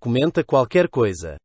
Comenta qualquer coisa.